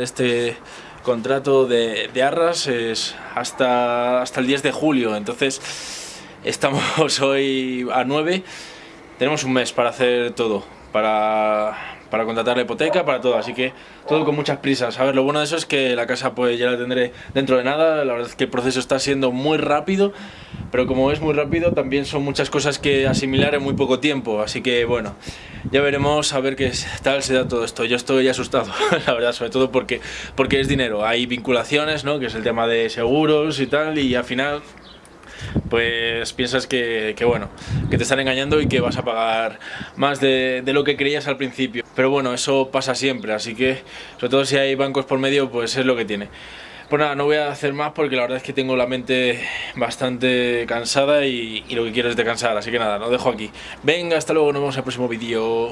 este contrato de, de Arras es hasta, hasta el 10 de julio, entonces estamos hoy a 9, tenemos un mes para hacer todo, para, para contratar la hipoteca, para todo, así que todo con muchas prisas. A ver, lo bueno de eso es que la casa pues ya la tendré dentro de nada, la verdad es que el proceso está siendo muy rápido, pero como es muy rápido también son muchas cosas que asimilar en muy poco tiempo, así que bueno, ya veremos a ver qué tal se da todo esto. Yo estoy asustado, la verdad, sobre todo porque, porque es dinero, hay vinculaciones, ¿no? que es el tema de seguros y tal, y al final pues piensas que, bueno, que te están engañando y que vas a pagar más de, de, lo que creías al principio. Pero bueno, eso pasa siempre, así que sobre todo si hay bancos por medio, pues es lo que tiene. Pues nada, no voy a hacer más porque la verdad es que tengo la mente bastante cansada y, lo que quiero es descansar, así que nada, lo dejo aquí. Venga, hasta luego, nos vemos en el próximo vídeo.